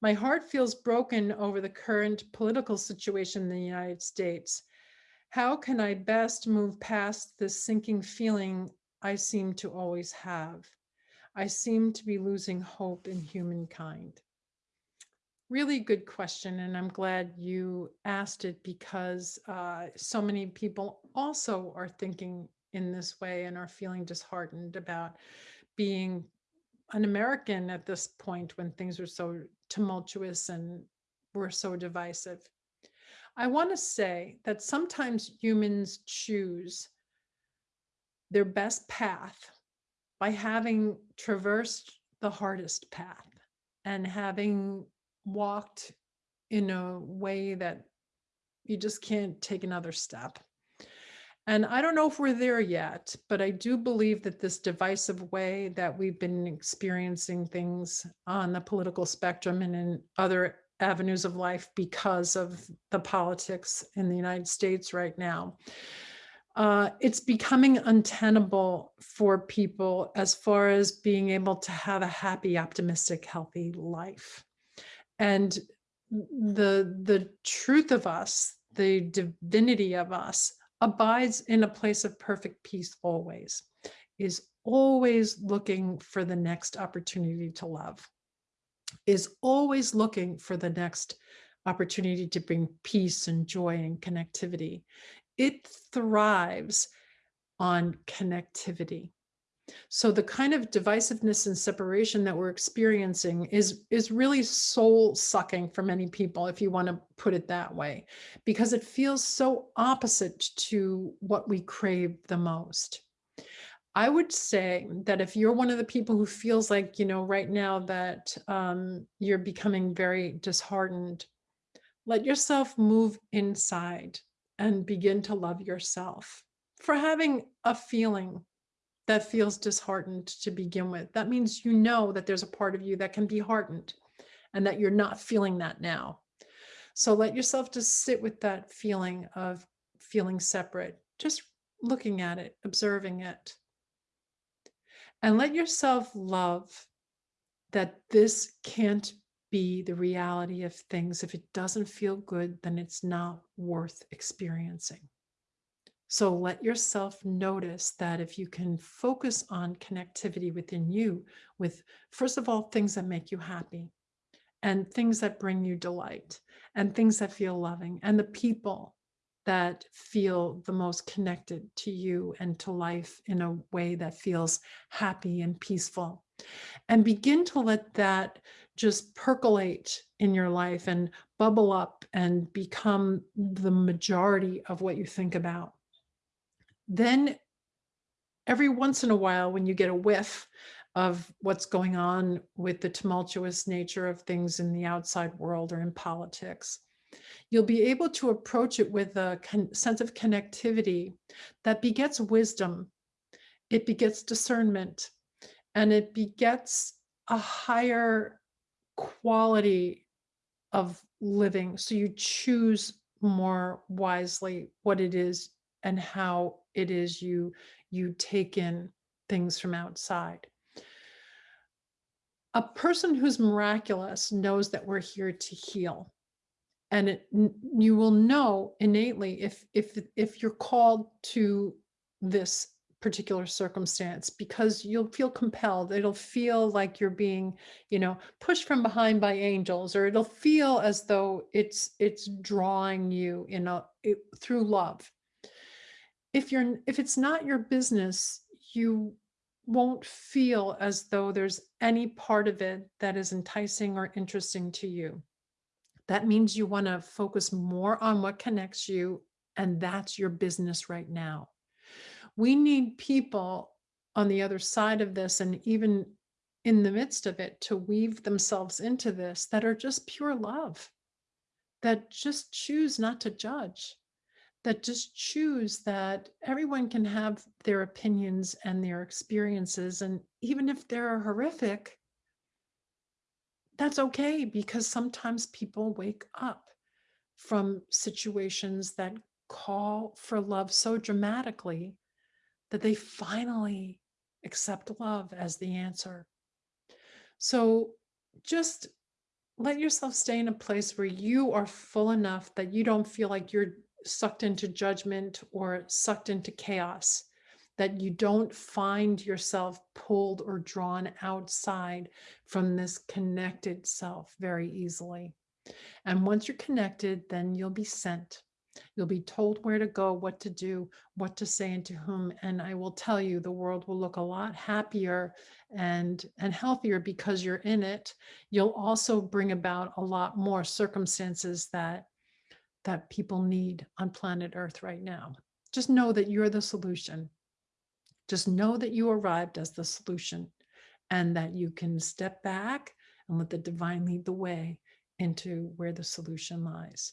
My heart feels broken over the current political situation in the United States. How can I best move past this sinking feeling I seem to always have? I seem to be losing hope in humankind. Really good question, and I'm glad you asked it because uh, so many people also are thinking in this way and are feeling disheartened about being an American at this point when things are so tumultuous and we're so divisive. I want to say that sometimes humans choose their best path by having traversed the hardest path and having walked in a way that you just can't take another step. And I don't know if we're there yet, but I do believe that this divisive way that we've been experiencing things on the political spectrum and in other avenues of life because of the politics in the United States right now, uh, it's becoming untenable for people as far as being able to have a happy, optimistic, healthy life. And the, the truth of us, the divinity of us abides in a place of perfect peace always, is always looking for the next opportunity to love, is always looking for the next opportunity to bring peace and joy and connectivity. It thrives on connectivity. So the kind of divisiveness and separation that we're experiencing is, is really soul sucking for many people, if you want to put it that way, because it feels so opposite to what we crave the most. I would say that if you're one of the people who feels like, you know, right now that um, you're becoming very disheartened, let yourself move inside and begin to love yourself for having a feeling that feels disheartened to begin with. That means you know that there's a part of you that can be heartened and that you're not feeling that now. So let yourself just sit with that feeling of feeling separate, just looking at it, observing it. And let yourself love that this can't be the reality of things. If it doesn't feel good, then it's not worth experiencing. So let yourself notice that if you can focus on connectivity within you with, first of all, things that make you happy and things that bring you delight and things that feel loving and the people that feel the most connected to you and to life in a way that feels happy and peaceful. And begin to let that just percolate in your life and bubble up and become the majority of what you think about then every once in a while, when you get a whiff of what's going on with the tumultuous nature of things in the outside world or in politics, you'll be able to approach it with a sense of connectivity that begets wisdom, it begets discernment, and it begets a higher quality of living. So you choose more wisely what it is and how it is you you take in things from outside. A person who's miraculous knows that we're here to heal. And it, you will know innately if if if you're called to this particular circumstance because you'll feel compelled it'll feel like you're being you know pushed from behind by angels or it'll feel as though it's it's drawing you in a it, through love if you're if it's not your business, you won't feel as though there's any part of it that is enticing or interesting to you. That means you want to focus more on what connects you, and that's your business right now. We need people on the other side of this and even in the midst of it to weave themselves into this that are just pure love, that just choose not to judge, that just choose that everyone can have their opinions and their experiences. And even if they're horrific, that's okay because sometimes people wake up from situations that call for love so dramatically that they finally accept love as the answer. So just let yourself stay in a place where you are full enough that you don't feel like you're sucked into judgment or sucked into chaos, that you don't find yourself pulled or drawn outside from this connected self very easily. And once you're connected, then you'll be sent. You'll be told where to go, what to do, what to say, and to whom. And I will tell you, the world will look a lot happier and, and healthier because you're in it. You'll also bring about a lot more circumstances that, that people need on planet Earth right now. Just know that you're the solution. Just know that you arrived as the solution and that you can step back and let the divine lead the way into where the solution lies.